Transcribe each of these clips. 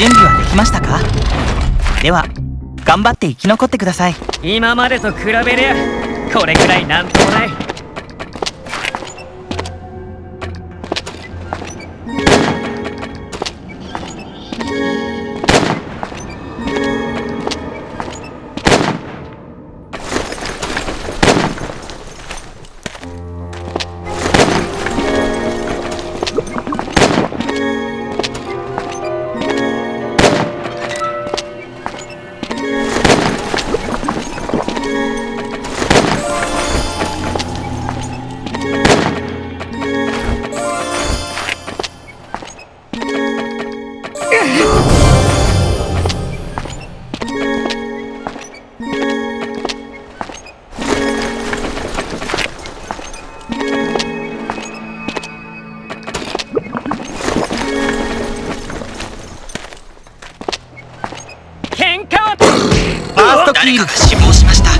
準備はできましたか？では頑張って生き残ってください。今までと比べりゃこれくらいなんともない。誰かが死亡しました。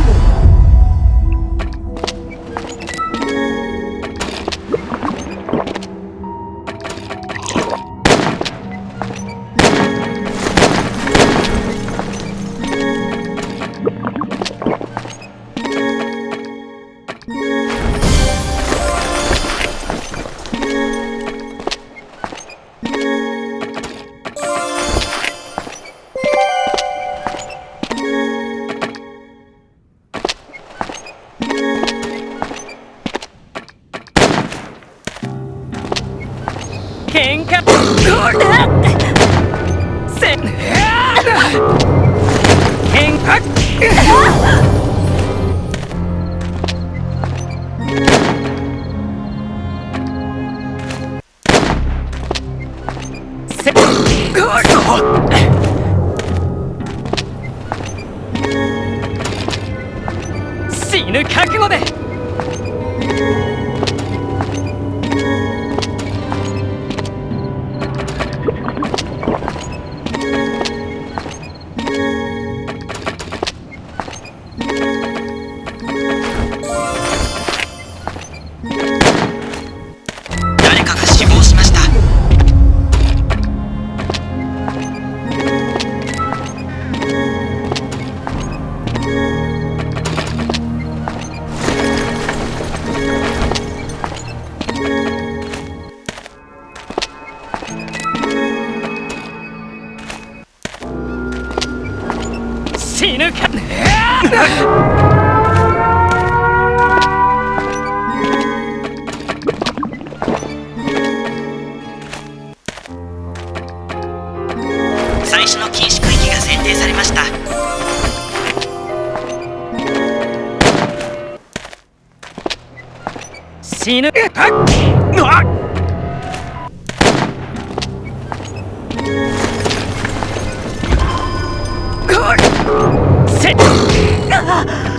喧嘩。せ。喧嘩死ぬ覚悟で。最初の禁止区域が選定されました。死ぬ。せし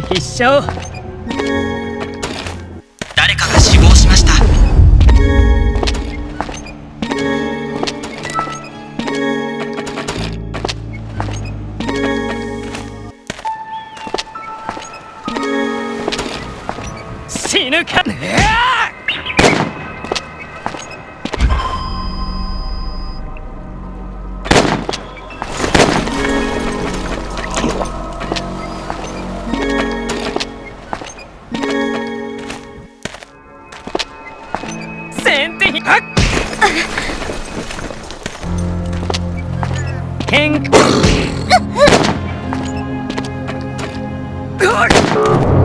て必勝。Good!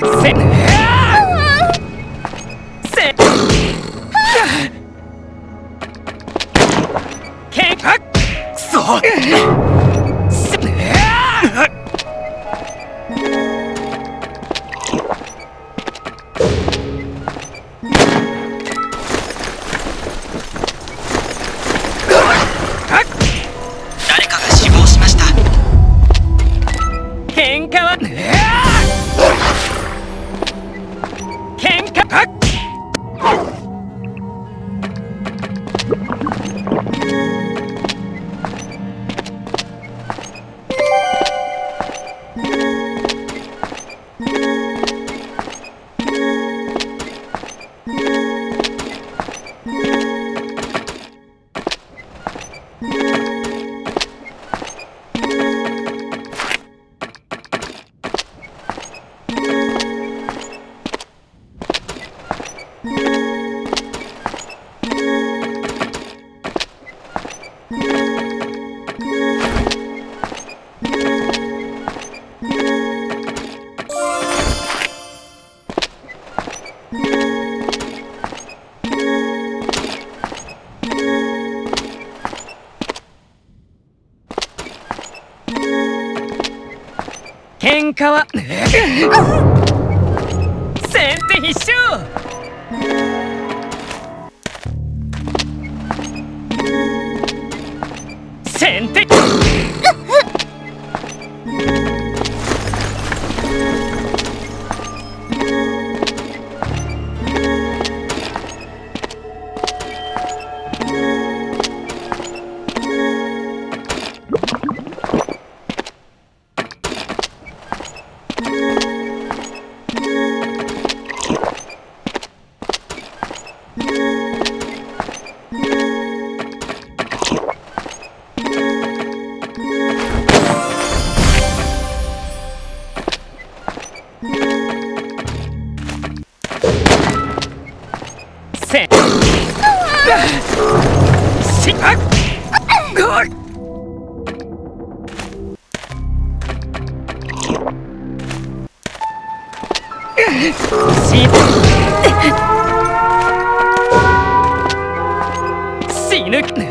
your sin. 喧嘩は。先手必勝。Sine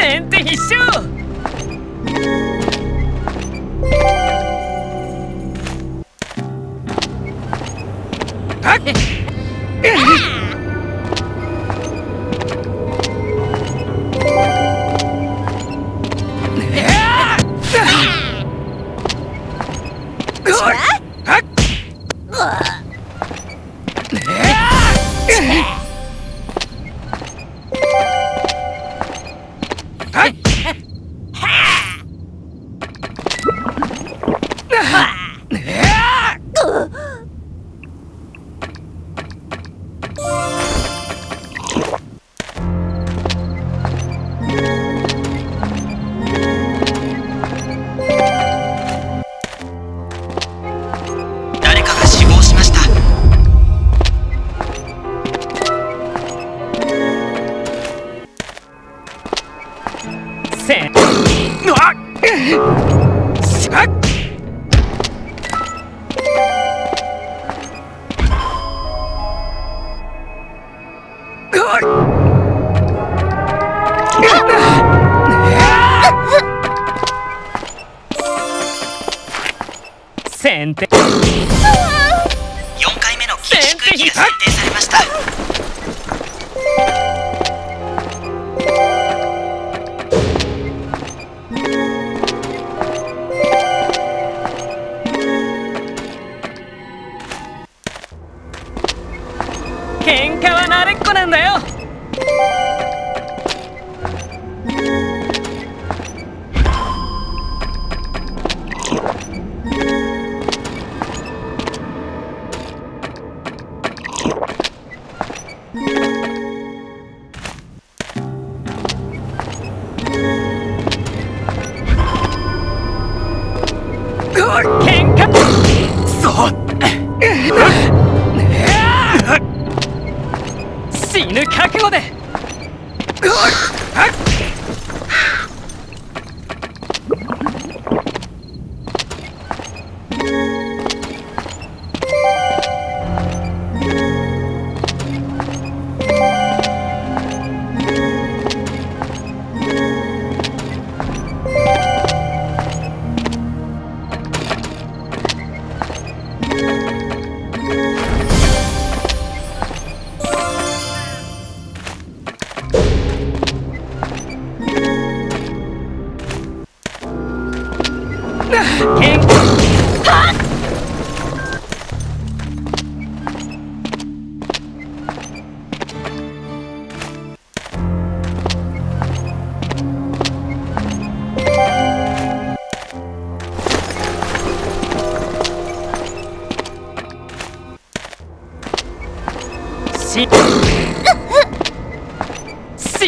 先手必勝先手。4回目の禁止区域が設定されました。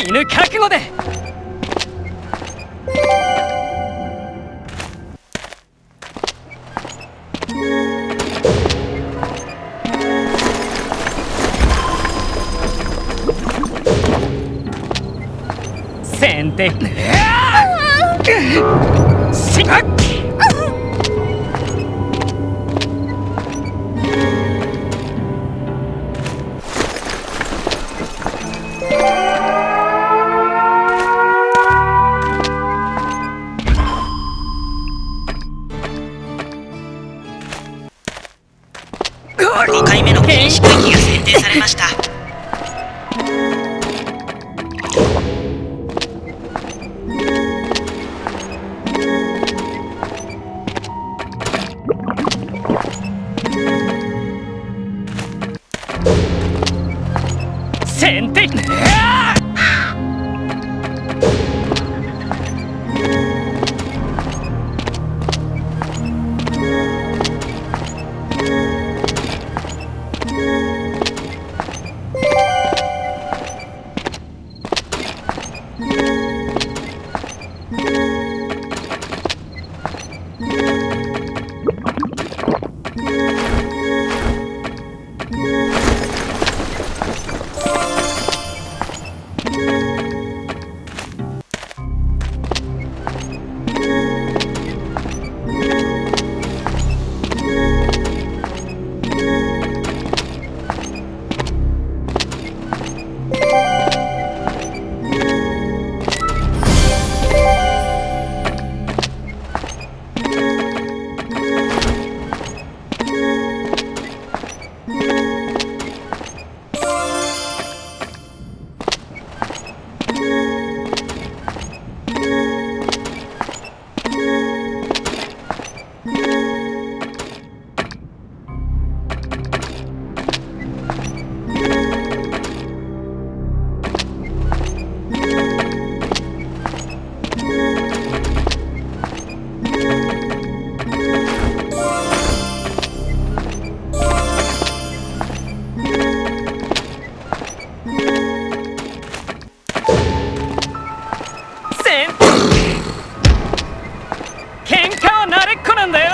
死ぬ覚悟で。先手2回目の禁止区域が設定されました。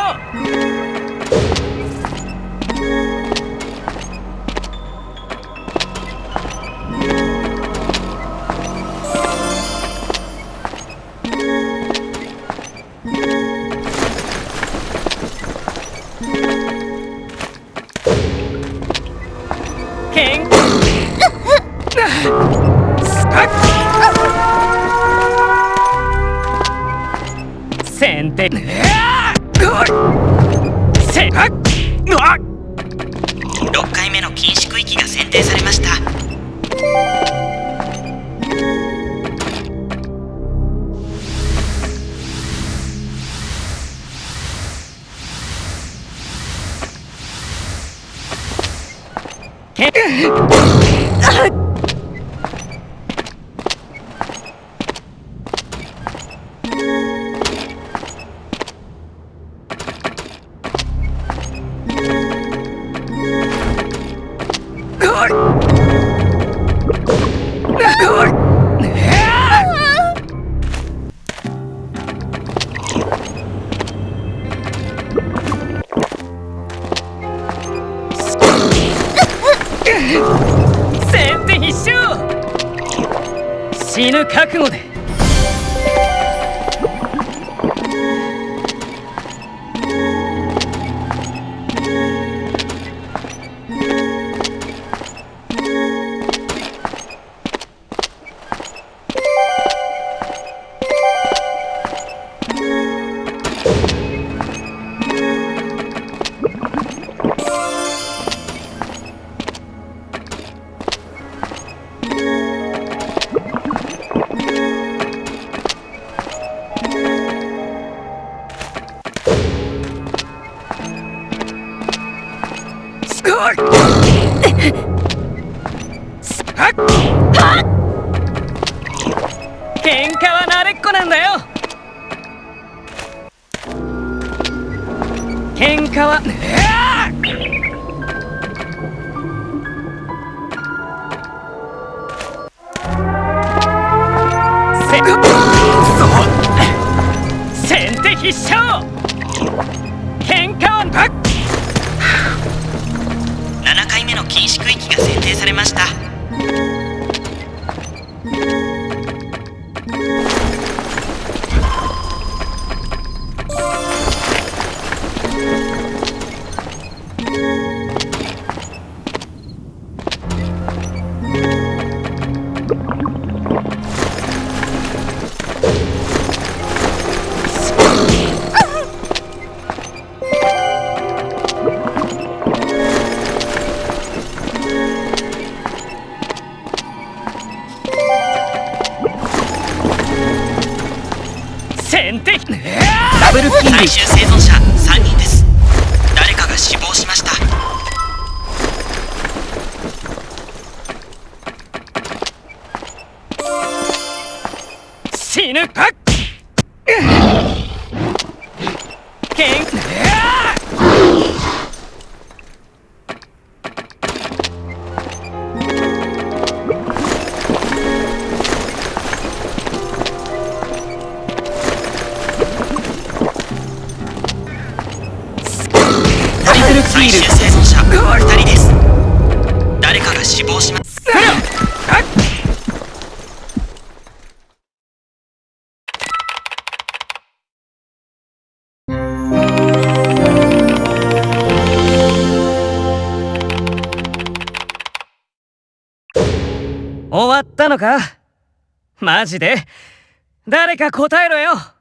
啊！死ぬ覚悟で。喧嘩は慣れっこなんだよ。喧嘩は。せ先手必勝禁止区域が選定されました。先手ダブルキ最終生存者3人です。誰かが死亡しました。死ぬか終わったのか？マジで？誰か答えろよ！